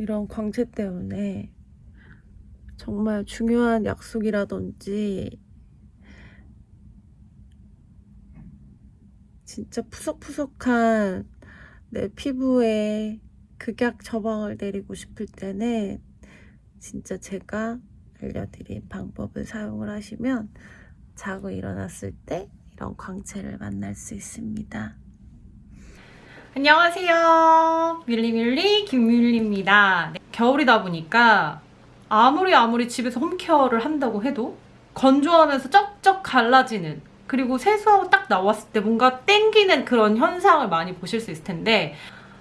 이런 광채 때문에 정말 중요한 약속이라든지 진짜 푸석푸석한 내 피부에 극약 처방을 내리고 싶을 때는 진짜 제가 알려드린 방법을 사용을 하시면 자고 일어났을 때 이런 광채를 만날 수 있습니다. 안녕하세요. 밀리밀리 김밀리 입니다. 네, 겨울이다 보니까 아무리 아무리 집에서 홈케어를 한다고 해도 건조하면서 쩍쩍 갈라지는 그리고 세수하고 딱 나왔을 때 뭔가 땡기는 그런 현상을 많이 보실 수 있을 텐데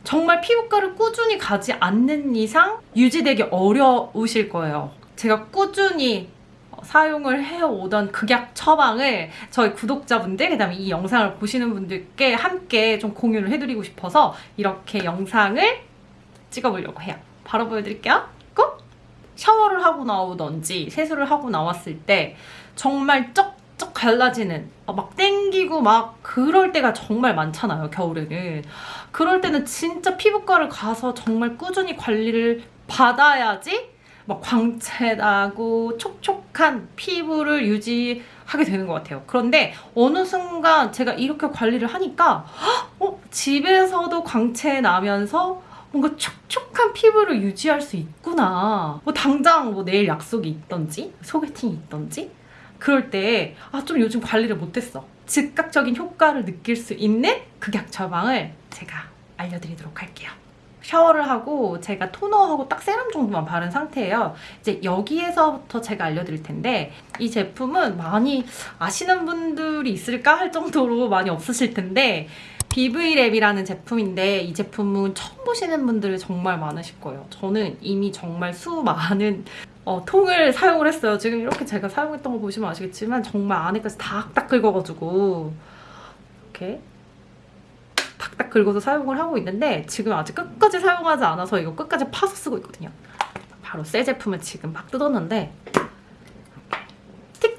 정말 피부과를 꾸준히 가지 않는 이상 유지되기 어려우실 거예요. 제가 꾸준히 사용을 해오던 극약 처방을 저희 구독자분들 그다음에 이 영상을 보시는 분들께 함께 좀 공유를 해드리고 싶어서 이렇게 영상을 찍어보려고 해요. 바로 보여드릴게요. 꼭 샤워를 하고 나오던지 세수를 하고 나왔을 때 정말 쩍쩍 갈라지는 어, 막 땡기고 막 그럴 때가 정말 많잖아요 겨울에는 그럴 때는 진짜 피부과를 가서 정말 꾸준히 관리를 받아야지 막 광채 나고 촉촉한 피부를 유지하게 되는 것 같아요. 그런데 어느 순간 제가 이렇게 관리를 하니까 어? 집에서도 광채 나면서 뭔가 촉촉한 피부를 유지할 수 있구나. 뭐 당장 뭐 내일 약속이 있던지 소개팅이 있던지 그럴 때 아 좀 요즘 관리를 못했어. 즉각적인 효과를 느낄 수 있는 극약 처방을 제가 알려드리도록 할게요. 샤워를 하고 제가 토너하고 딱 세럼 정도만 바른 상태예요. 이제 여기에서부터 제가 알려드릴 텐데 이 제품은 많이 아시는 분들이 있을까 할 정도로 많이 없으실 텐데 BV랩이라는 제품인데 이 제품은 처음 보시는 분들 정말 많으실 거예요. 저는 이미 정말 수많은 어, 통을 사용을 했어요. 지금 이렇게 제가 사용했던 거 보시면 아시겠지만 정말 안에까지 탁탁 긁어가지고 이렇게 탁탁 긁어서 사용을 하고 있는데 지금 아직 끝까지 사용하지 않아서 이거 끝까지 파서 쓰고 있거든요. 바로 새 제품을 지금 막 뜯었는데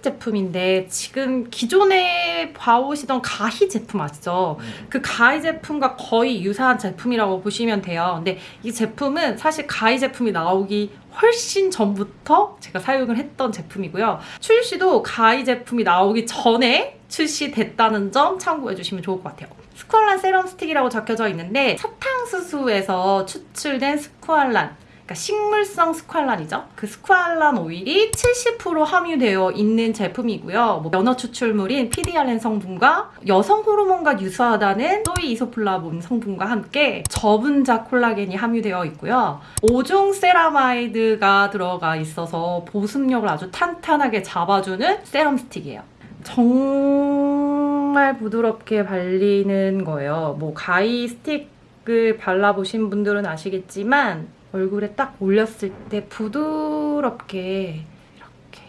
제품인데 지금 기존에 봐오시던 가히 제품 아시죠? 그 가히 제품과 거의 유사한 제품이라고 보시면 돼요. 근데 이 제품은 사실 가히 제품이 나오기 훨씬 전부터 제가 사용을 했던 제품이고요. 출시도 가히 제품이 나오기 전에 출시됐다는 점 참고해 주시면 좋을 것 같아요. 스쿠알란 세럼 스틱이라고 적혀져 있는데 사탕수수에서 추출된 스쿠알란 그러니까 식물성 스쿠알란이죠. 그 스쿠알란 오일이 70% 함유되어 있는 제품이고요. 뭐 연어 추출물인 PDRN 성분과 여성 호르몬과 유사하다는 soy 이소플라본 성분과 함께 저분자 콜라겐이 함유되어 있고요. 5종 세라마이드가 들어가 있어서 보습력을 아주 탄탄하게 잡아주는 세럼 스틱이에요. 정말 부드럽게 발리는 거예요. 뭐 가히 스틱을 발라보신 분들은 아시겠지만 얼굴에 딱 올렸을 때 부드럽게 이렇게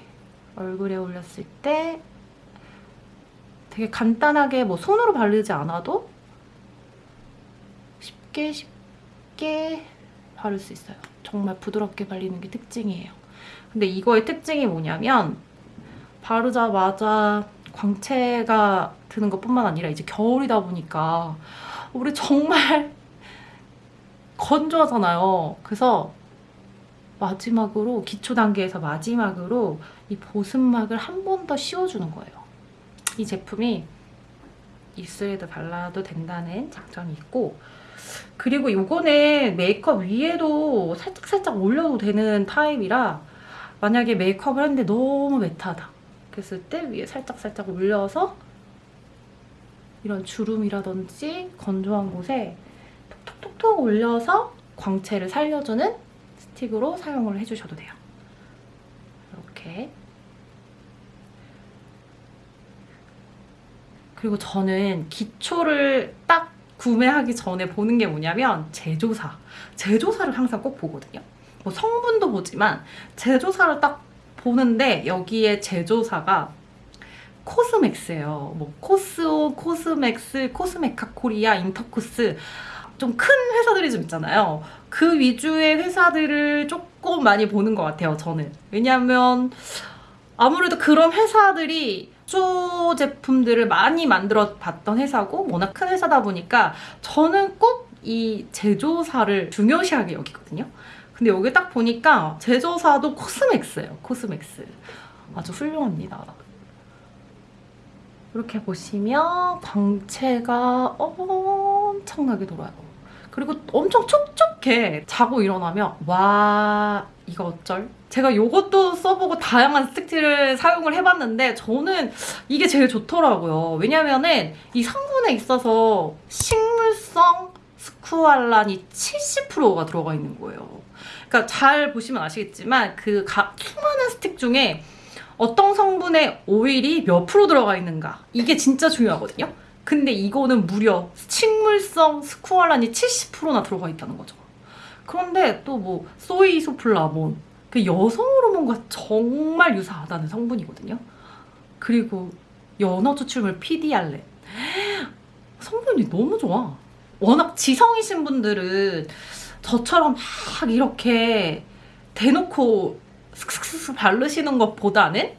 얼굴에 올렸을 때 되게 간단하게 뭐 손으로 바르지 않아도 쉽게 쉽게 바를 수 있어요. 정말 부드럽게 발리는 게 특징이에요. 근데 이거의 특징이 뭐냐면 바르자마자 광채가 드는 것뿐만 아니라 이제 겨울이다 보니까 우리 정말 건조하잖아요. 그래서 마지막으로 기초 단계에서 마지막으로 이 보습막을 한 번 더 씌워주는 거예요. 이 제품이 입술에도 발라도 된다는 장점이 있고 그리고 이거는 메이크업 위에도 살짝살짝 올려도 되는 타입이라 만약에 메이크업을 했는데 너무 매트하다 그랬을 때 위에 살짝살짝 올려서 이런 주름이라든지 건조한 곳에 톡톡톡톡 올려서 광채를 살려주는 스틱으로 사용을 해주셔도 돼요. 이렇게 그리고 저는 기초를 딱 구매하기 전에 보는 게 뭐냐면 제조사 제조사를 항상 꼭 보거든요. 뭐 성분도 보지만 제조사를 딱 보는데 여기에 제조사가 코스맥스예요. 뭐 코스오, 코스맥스, 코스메카 코리아, 인터코스 좀 큰 회사들이 좀 있잖아요. 그 위주의 회사들을 조금 많이 보는 것 같아요. 저는 왜냐하면 아무래도 그런 회사들이 수 제품들을 많이 만들어 봤던 회사고 워낙 큰 회사다 보니까 저는 꼭 이 제조사를 중요시하게 여기거든요. 근데 여기 딱 보니까 제조사도 코스맥스예요. 코스맥스. 아주 훌륭합니다. 이렇게 보시면 광채가 엄청나게 돌아요. 그리고 엄청 촉촉해. 자고 일어나면 와 이거 어쩔? 제가 이것도 써보고 다양한 스틱들을 사용을 해봤는데 저는 이게 제일 좋더라고요. 왜냐면은 이 성분에 있어서 식물성 스쿠알란이 70%가 들어가 있는 거예요. 그러니까 잘 보시면 아시겠지만 그 가- 수많은 스틱 중에 어떤 성분의 오일이 몇 프로 들어가 있는가 이게 진짜 중요하거든요. 근데 이거는 무려 식물성 스쿠알란이 70%나 들어가 있다는 거죠. 그런데 또 뭐 소이소플라몬 그 여성 호르몬과 정말 유사하다는 성분이거든요. 그리고 연어 추출물 피디알렌 성분이 너무 좋아. 워낙 지성이신 분들은 저처럼 막 이렇게 대놓고 슥슥슥 바르시는 것보다는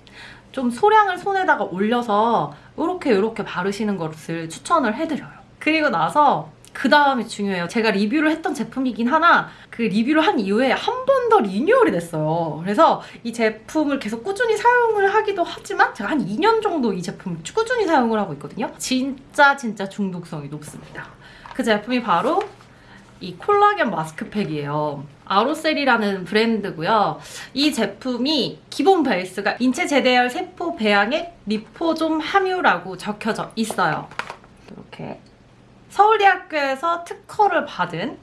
좀 소량을 손에다가 올려서 이렇게 이렇게 바르시는 것을 추천을 해드려요. 그리고 나서 그 다음이 중요해요. 제가 리뷰를 했던 제품이긴 하나 그 리뷰를 한 이후에 한 번 더 리뉴얼이 됐어요. 그래서 이 제품을 계속 꾸준히 사용을 하기도 하지만 제가 한 2년 정도 이 제품을 꾸준히 사용을 하고 있거든요. 진짜 진짜 중독성이 높습니다. 그 제품이 바로 이 콜라겐 마스크팩이에요. 아로셀이라는 브랜드고요. 이 제품이 기본 베이스가 인체 제대열 세포 배양액 리포좀 함유라고 적혀져 있어요. 이렇게 서울대학교에서 특허를 받은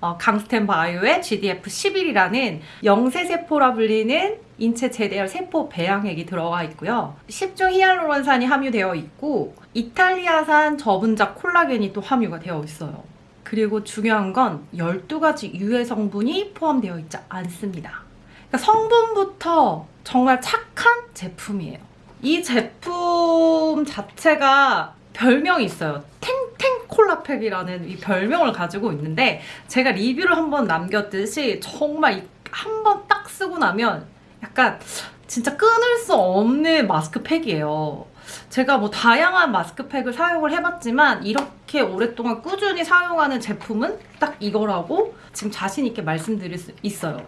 어, 강스텐 바이오의 GDF11이라는 영세세포라 불리는 인체 제대열 세포 배양액이 들어가 있고요. 10중 히알루론산이 함유되어 있고 이탈리아산 저분자 콜라겐이 또 함유가 되어 있어요. 그리고 중요한 건 12가지 유해 성분이 포함되어 있지 않습니다. 그러니까 성분부터 정말 착한 제품이에요. 이 제품 자체가 별명이 있어요. 탱탱 콜라팩이라는 이 별명을 가지고 있는데 제가 리뷰를 한번 남겼듯이 정말 한 번 딱 쓰고 나면 약간 진짜 끊을 수 없는 마스크팩이에요. 제가 뭐 다양한 마스크팩을 사용을 해봤지만 이렇게 오랫동안 꾸준히 사용하는 제품은 딱 이거라고 지금 자신 있게 말씀드릴 수 있어요.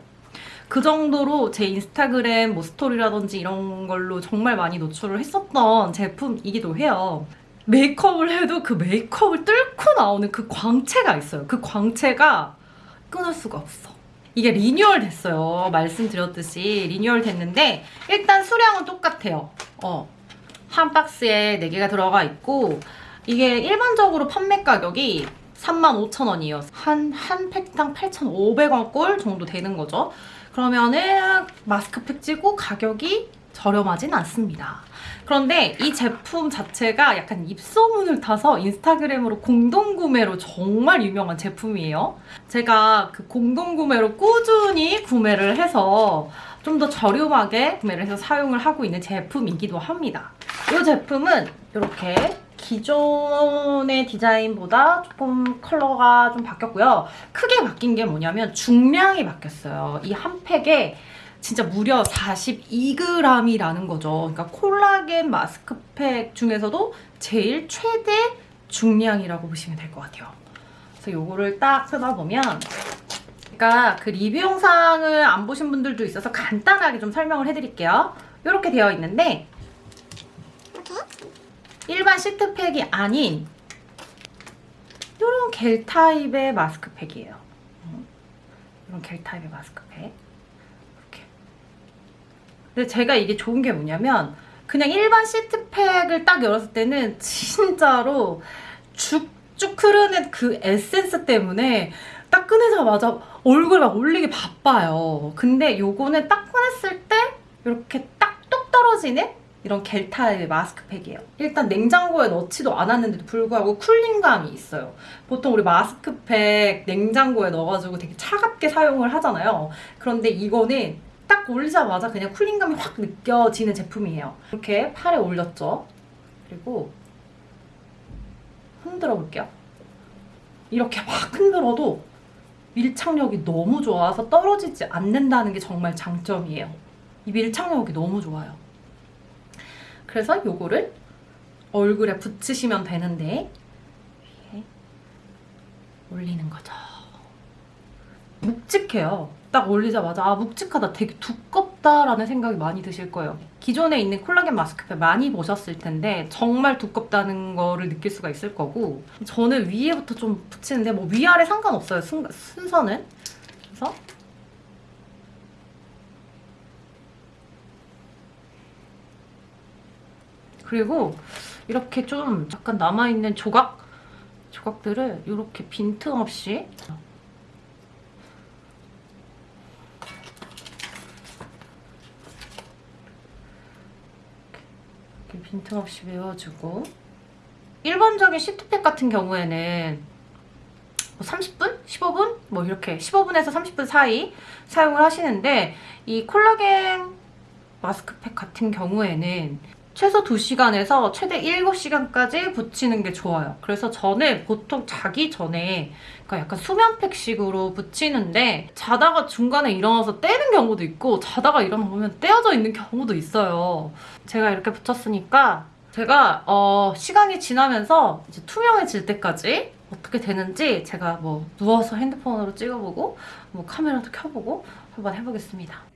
그 정도로 제 인스타그램 뭐 스토리라든지 이런 걸로 정말 많이 노출을 했었던 제품이기도 해요. 메이크업을 해도 그 메이크업을 뚫고 나오는 그 광채가 있어요. 그 광채가 끊을 수가 없어. 이게 리뉴얼 됐어요. 말씀드렸듯이 리뉴얼 됐는데 일단 수량은 똑같아요. 어. 한 박스에 4개가 들어가 있고 이게 일반적으로 판매 가격이 35,000원이에요. 한, 한 팩당 8,500원 꼴 정도 되는 거죠. 그러면은 마스크팩 찌고 가격이 저렴하진 않습니다. 그런데 이 제품 자체가 약간 입소문을 타서 인스타그램으로 공동구매로 정말 유명한 제품이에요. 제가 그 공동구매로 꾸준히 구매를 해서 좀 더 저렴하게 구매를 해서 사용을 하고 있는 제품이기도 합니다. 이 제품은 이렇게 기존의 디자인보다 조금 컬러가 좀 바뀌었고요. 크게 바뀐 게 뭐냐면 중량이 바뀌었어요. 이 한 팩에 진짜 무려 42g이라는 거죠. 그러니까 콜라겐 마스크팩 중에서도 제일 최대 중량이라고 보시면 될 것 같아요. 그래서 요거를 딱 쓰다 보면 그러니까 그 리뷰 영상을 안 보신 분들도 있어서 간단하게 좀 설명을 해드릴게요. 이렇게 되어 있는데 일반 시트팩이 아닌 이런 겔 타입의 마스크팩이에요. 음, 이런 겔 타입의 마스크팩. 이렇게. 근데 제가 이게 좋은 게 뭐냐면 그냥 일반 시트팩을 딱 열었을 때는 진짜로 쭉쭉 흐르는 그 에센스 때문에 딱 꺼내자마자 얼굴 막 올리기 바빠요. 근데 요거는 딱 꺼냈을 때 이렇게 딱 뚝 떨어지는 이런 겔 타입의 마스크팩이에요. 일단 냉장고에 넣지도 않았는데도 불구하고 쿨링감이 있어요. 보통 우리 마스크팩 냉장고에 넣어가지고 되게 차갑게 사용을 하잖아요. 그런데 이거는 딱 올리자마자 그냥 쿨링감이 확 느껴지는 제품이에요. 이렇게 팔에 올렸죠. 그리고 흔들어 볼게요. 이렇게 막 흔들어도 밀착력이 너무 좋아서 떨어지지 않는다는 게 정말 장점이에요. 이 밀착력이 너무 좋아요. 그래서 요거를 얼굴에 붙이시면 되는데 이렇게 올리는 거죠. 묵직해요. 딱 올리자마자 아 묵직하다 되게 두껍다라는 생각이 많이 드실 거예요 기존에 있는 콜라겐 마스크팩 많이 보셨을 텐데 정말 두껍다는 거를 느낄 수가 있을 거고 저는 위에부터 좀 붙이는데 뭐 위아래 상관없어요 순, 순서는 그래서 그리고 이렇게 좀 약간 남아있는 조각 조각들을 이렇게 빈틈없이 이렇게 빈틈없이 메워주고 일반적인 시트팩 같은 경우에는 뭐 30분? 15분? 뭐 이렇게 15분에서 30분 사이 사용을 하시는데 이 콜라겐 마스크팩 같은 경우에는 최소 2시간에서 최대 7시간까지 붙이는 게 좋아요. 그래서 저는 보통 자기 전에 그러니까 약간 수면팩식으로 붙이는데 자다가 중간에 일어나서 떼는 경우도 있고 자다가 일어나 보면 떼어져 있는 경우도 있어요. 제가 이렇게 붙였으니까 제가 어, 시간이 지나면서 이제 투명해질 때까지 어떻게 되는지 제가 뭐 누워서 핸드폰으로 찍어보고 뭐 카메라도 켜보고 한번 해보겠습니다.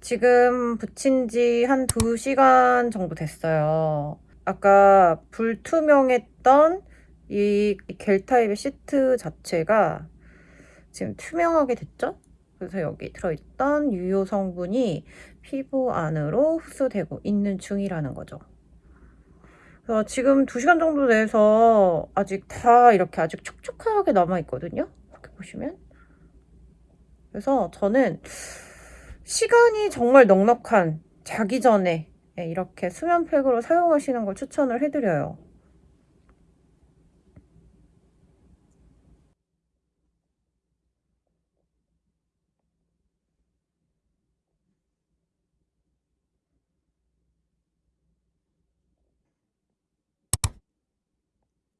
지금 붙인 지 한 2시간 정도 됐어요. 아까 불투명했던 이 겔 타입의 시트 자체가 지금 투명하게 됐죠? 그래서 여기 들어있던 유효 성분이 피부 안으로 흡수되고 있는 중이라는 거죠. 그래서 지금 2시간 정도 돼서 아직 다 이렇게 아직 촉촉하게 남아있거든요? 이렇게 보시면. 그래서 저는 시간이 정말 넉넉한 자기 전에 예, 이렇게 수면팩으로 사용하시는 걸 추천을 해드려요.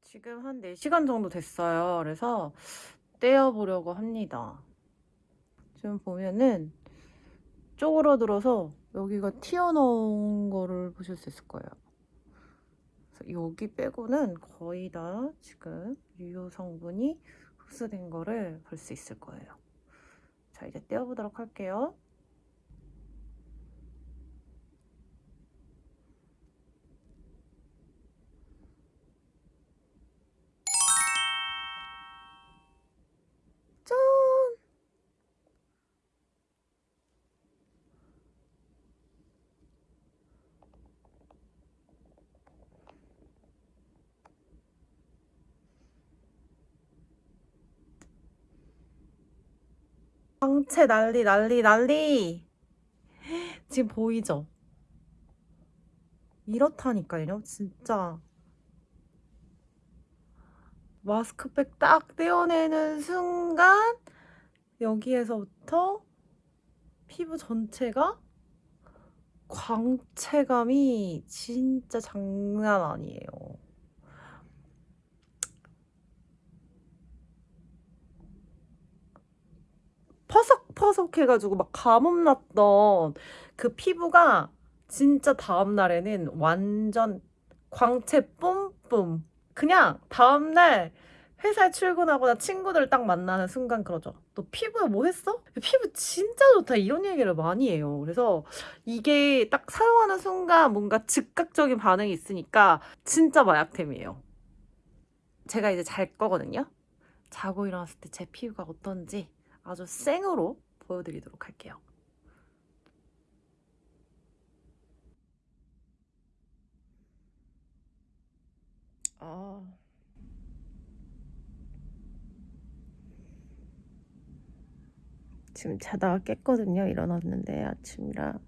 지금 한 4시간 정도 됐어요. 그래서 떼어보려고 합니다. 지금 보면은 쪼그러들어서 여기가 튀어나온 거를 보실 수 있을 거예요. 여기 빼고는 거의 다 지금 유효 성분이 흡수된 거를 볼 수 있을 거예요. 자, 이제 떼어보도록 할게요. 광채 난리 난리 난리. 지금 보이죠? 이렇다니까요 진짜. 마스크팩 딱 떼어내는 순간 여기에서부터 피부 전체가 광채감이 진짜 장난 아니에요 퍼석퍼석해가지고 막 가뭄 났던 그 피부가 진짜 다음날에는 완전 광채 뿜뿜. 그냥 다음날 회사에 출근하거나 친구들 딱 만나는 순간 그러죠. 너 피부에 뭐 했어? 피부 진짜 좋다. 이런 얘기를 많이 해요. 그래서 이게 딱 사용하는 순간 뭔가 즉각적인 반응이 있으니까 진짜 마약템이에요. 제가 이제 잘 거거든요. 자고 일어났을 때 제 피부가 어떤지 아주 생으로 보여드리도록 할게요. 아. 지금 자다가 깼거든요. 일어났는데 아침이라.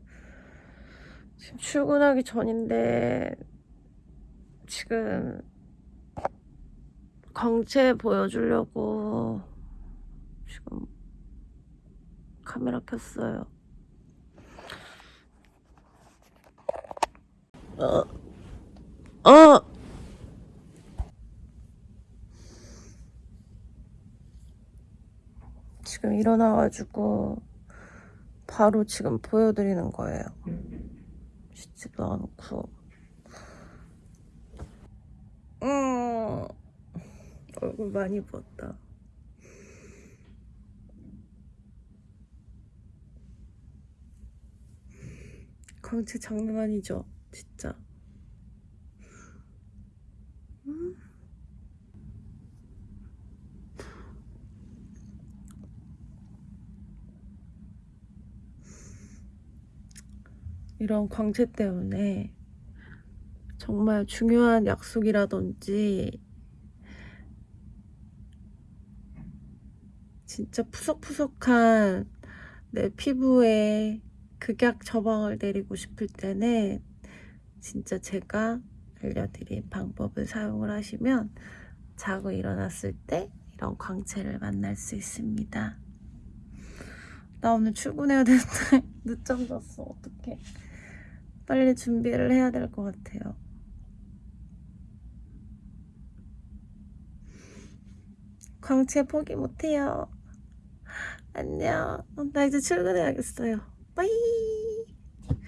지금 출근하기 전인데 지금 광채 보여주려고 지금 카메라 켰어요. 어, 어. 지금 일어나가지고 바로 지금 보여드리는 거예요. 씻지도 않고. 음, 얼굴 많이 부었다. 광채 장난 아니죠? 진짜. 음. 이런 광채 때문에 정말 중요한 약속이라든지 진짜 푸석푸석한 내 피부에 극약 처방을 내리고 싶을 때는 진짜 제가 알려드린 방법을 사용을 하시면 자고 일어났을 때 이런 광채를 만날 수 있습니다. 나 오늘 출근해야 되는데 늦잠 잤어. 어떡해. 빨리 준비를 해야 될 것 같아요. 광채 포기 못해요. 안녕. 나 이제 출근해야겠어요. 拜。